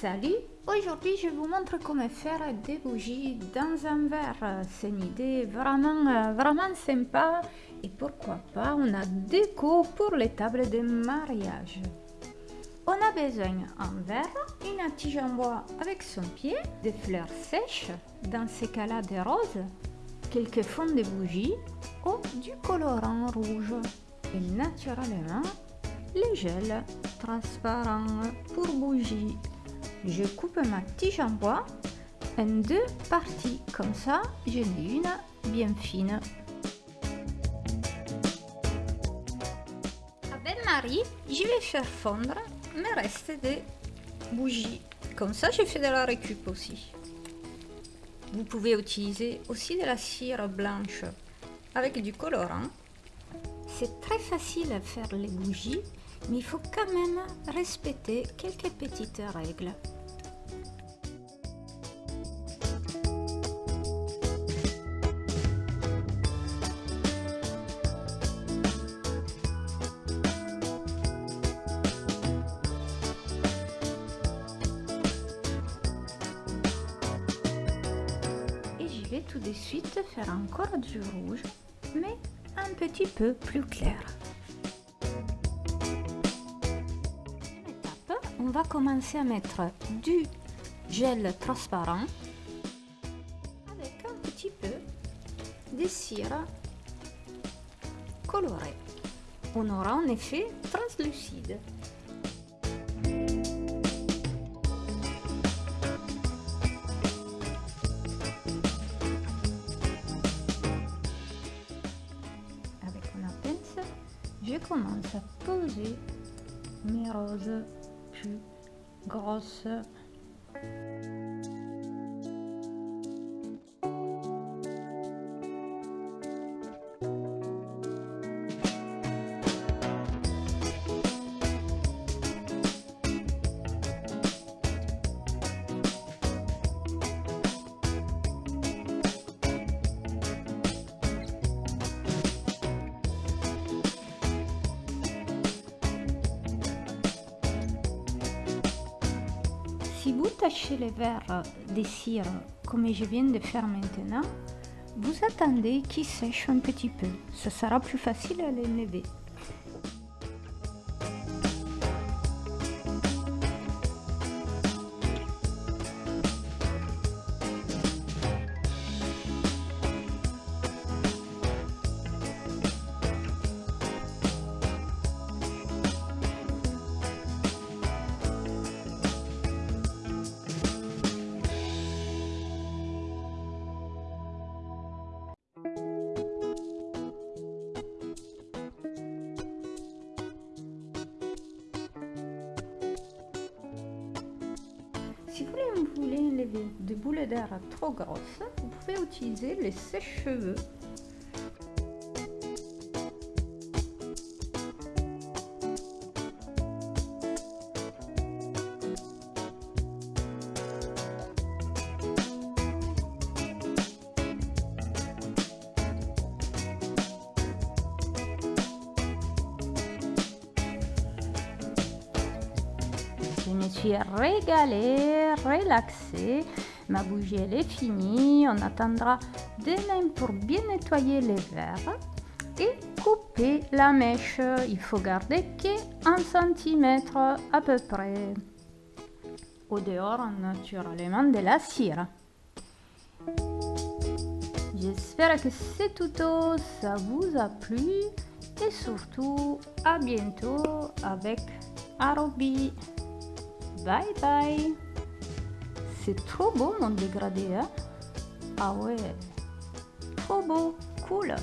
Salut Aujourd'hui je vous montre comment faire des bougies dans un verre. C'est une idée vraiment, euh, vraiment sympa et pourquoi pas on a déco pour les tables de mariage. On a besoin d'un verre, une tige en bois avec son pied, des fleurs sèches, dans ce cas-là des roses, quelques fonds de bougies ou du colorant rouge. Et naturellement, les gels transparents pour bougies je coupe ma tige en bois en deux parties. Comme ça, j'en ai une bien fine. Avec Marie, je vais faire fondre mes restes de bougies. Comme ça, j'ai fait de la récup aussi. Vous pouvez utiliser aussi de la cire blanche avec du colorant. C'est très facile à faire les bougies, mais il faut quand même respecter quelques petites règles. Tout de suite faire encore du rouge, mais un petit peu plus clair. étape, on va commencer à mettre du gel transparent avec un petit peu de cire colorée. On aura un effet translucide. Je commence à poser mes roses plus grosses Si vous tâchez les verres de cire comme je viens de faire maintenant, vous attendez qu'ils sèchent un petit peu. Ce sera plus facile à les voulez enlever des boules d'air trop grosses, vous pouvez utiliser les sèche-cheveux suis régalée, relaxée. Ma bougie, elle est finie. On attendra demain pour bien nettoyer les verres et couper la mèche. Il faut garder qu'un centimètre à peu près. Au dehors, naturellement, de la cire. J'espère que ce tuto, ça vous a plu. Et surtout, à bientôt avec Arobi. Bye bye. C'est trop beau mon dégradé, hein. Ah ouais. Trop beau, cool